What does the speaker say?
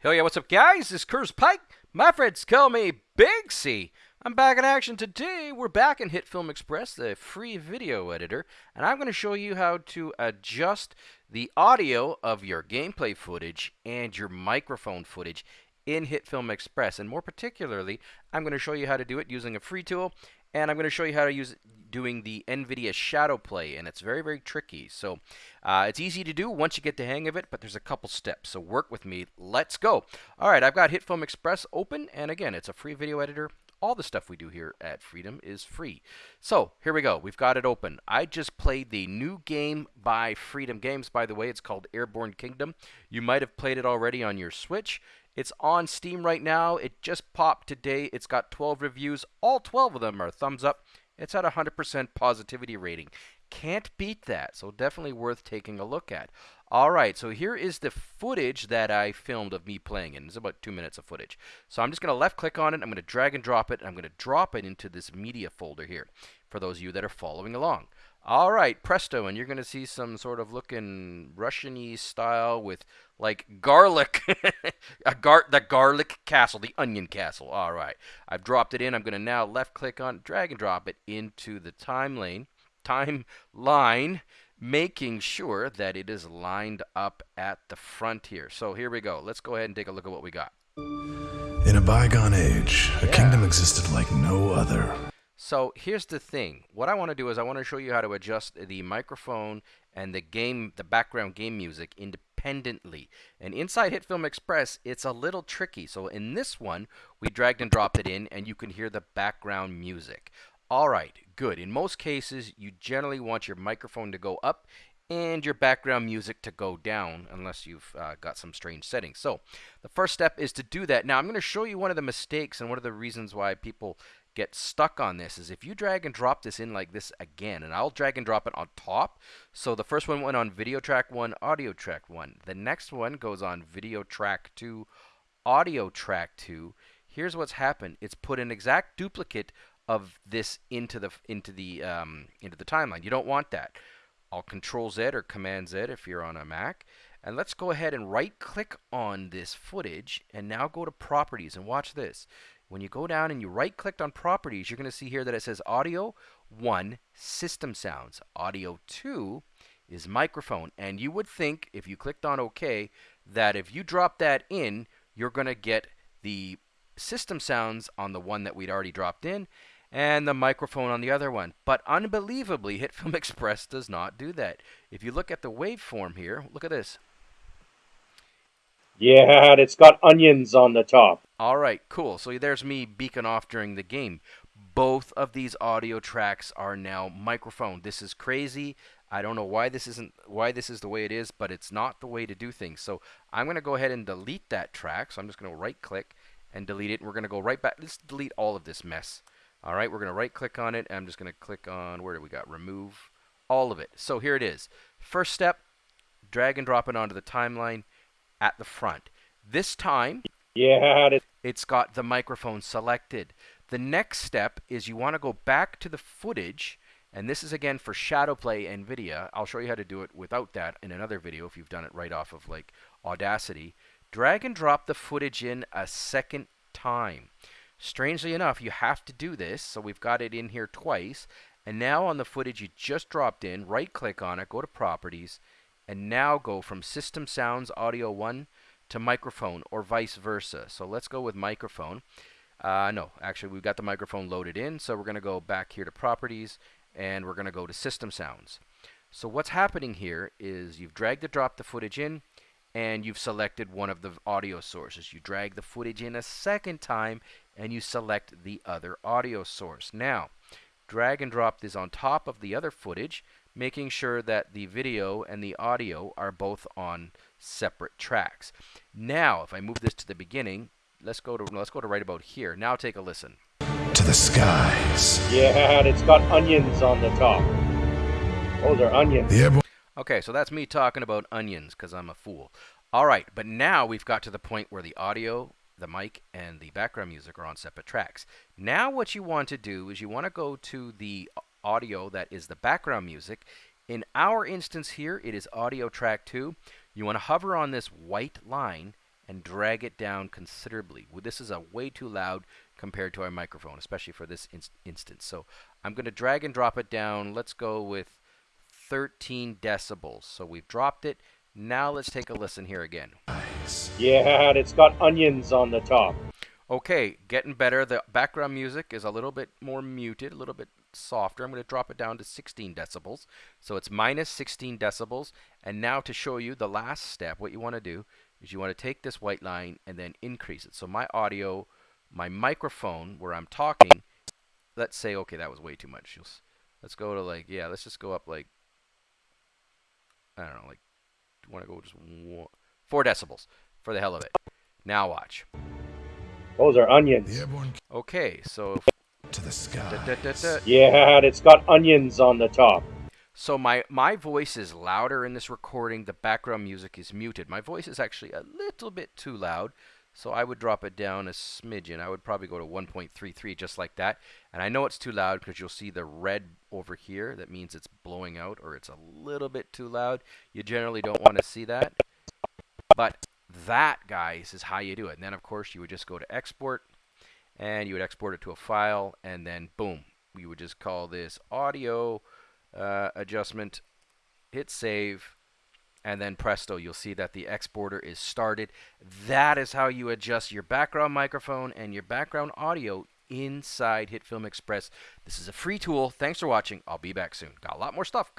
Hell yeah, what's up, guys? This is Curse Pike. My friends call me Big C. I'm back in action today. We're back in HitFilm Express, the free video editor, and I'm going to show you how to adjust the audio of your gameplay footage and your microphone footage in HitFilm Express. And more particularly, I'm going to show you how to do it using a free tool and I'm going to show you how to use doing the NVIDIA Shadow Play, and it's very, very tricky. So uh, it's easy to do once you get the hang of it, but there's a couple steps. So work with me. Let's go. All right, I've got HitFilm Express open, and again, it's a free video editor. All the stuff we do here at Freedom is free. So here we go. We've got it open. I just played the new game by Freedom Games, by the way. It's called Airborne Kingdom. You might have played it already on your Switch. It's on Steam right now. It just popped today. It's got 12 reviews. All 12 of them are thumbs up. It's at 100% positivity rating. Can't beat that, so definitely worth taking a look at. All right, so here is the footage that I filmed of me playing it. It's about two minutes of footage. So I'm just going to left click on it. I'm going to drag and drop it. And I'm going to drop it into this media folder here for those of you that are following along. All right, presto, and you're going to see some sort of looking Russian-y style with like garlic, a gar the garlic castle, the onion castle. All right, I've dropped it in. I'm going to now left click on, drag and drop it into the timeline, timeline, making sure that it is lined up at the front here. So here we go. Let's go ahead and take a look at what we got. In a bygone age, a yeah. kingdom existed like no other. So here's the thing. What I want to do is I want to show you how to adjust the microphone and the game, the background game music independently. And inside HitFilm Express, it's a little tricky. So in this one, we dragged and dropped it in and you can hear the background music. All right, good. In most cases, you generally want your microphone to go up and your background music to go down unless you've uh, got some strange settings. So the first step is to do that. Now I'm going to show you one of the mistakes and one of the reasons why people get stuck on this is if you drag and drop this in like this again, and I'll drag and drop it on top. So the first one went on video track 1, audio track 1. The next one goes on video track 2, audio track 2. Here's what's happened. It's put an exact duplicate of this into the into the um, into the timeline. You don't want that. I'll Control Z or Command Z if you're on a Mac. And let's go ahead and right click on this footage and now go to properties and watch this. When you go down and you right click on properties, you're going to see here that it says audio 1 system sounds. Audio 2 is microphone. And you would think if you clicked on OK that if you drop that in, you're going to get the system sounds on the one that we'd already dropped in and the microphone on the other one. But unbelievably, HitFilm Express does not do that. If you look at the waveform here, look at this. Yeah, it's got onions on the top. All right, cool. So there's me beacon off during the game. Both of these audio tracks are now microphone. This is crazy. I don't know why this isn't why this is the way it is, but it's not the way to do things. So I'm going to go ahead and delete that track. So I'm just going to right click and delete it. And we're going to go right back. Let's delete all of this mess. All right, we're going to right click on it. I'm just going to click on where do we got remove all of it. So here it is. First step, drag and drop it onto the timeline at the front. This time, yeah, it's got the microphone selected. The next step is you want to go back to the footage, and this is again for Shadowplay NVIDIA. I'll show you how to do it without that in another video if you've done it right off of like Audacity. Drag and drop the footage in a second time. Strangely enough, you have to do this, so we've got it in here twice. And now on the footage you just dropped in, right click on it, go to Properties, and now go from System Sounds Audio 1 to microphone or vice versa. So let's go with microphone. Uh, no, actually we've got the microphone loaded in, so we're going to go back here to Properties and we're going to go to System Sounds. So what's happening here is you've dragged and dropped the footage in and you've selected one of the audio sources. You drag the footage in a second time and you select the other audio source. Now, drag and drop this on top of the other footage making sure that the video and the audio are both on separate tracks. Now, if I move this to the beginning, let's go to let's go to right about here. Now take a listen. To the skies. Yeah, it's got onions on the top. Oh, they're onions. Yeah. Okay, so that's me talking about onions because I'm a fool. All right, but now we've got to the point where the audio, the mic, and the background music are on separate tracks. Now what you want to do is you want to go to the audio that is the background music. In our instance here, it is audio track 2. You want to hover on this white line and drag it down considerably. This is a way too loud compared to our microphone, especially for this in instance. So I'm going to drag and drop it down. Let's go with 13 decibels. So we've dropped it. Now let's take a listen here again. Yeah, it's got onions on the top. Okay, getting better. The background music is a little bit more muted, a little bit softer. I'm going to drop it down to 16 decibels. So it's minus 16 decibels. And now to show you the last step, what you want to do is you want to take this white line and then increase it. So my audio, my microphone where I'm talking, let's say, okay, that was way too much. Let's go to like, yeah, let's just go up like, I don't know, like, want to go just one, four decibels for the hell of it. Now watch. Those are onions. Okay, so to the sky. Da, da, da, yeah, it's got onions on the top. So my my voice is louder in this recording. The background music is muted. My voice is actually a little bit too loud. So I would drop it down a smidgen. I would probably go to 1.33 just like that. And I know it's too loud because you'll see the red over here. That means it's blowing out or it's a little bit too loud. You generally don't want to see that. But that, guys, is how you do it. And then, of course, you would just go to export and you would export it to a file and then boom. You would just call this audio uh, adjustment, hit save, and then presto, you'll see that the exporter is started. That is how you adjust your background microphone and your background audio inside HitFilm Express. This is a free tool. Thanks for watching. I'll be back soon. Got a lot more stuff coming.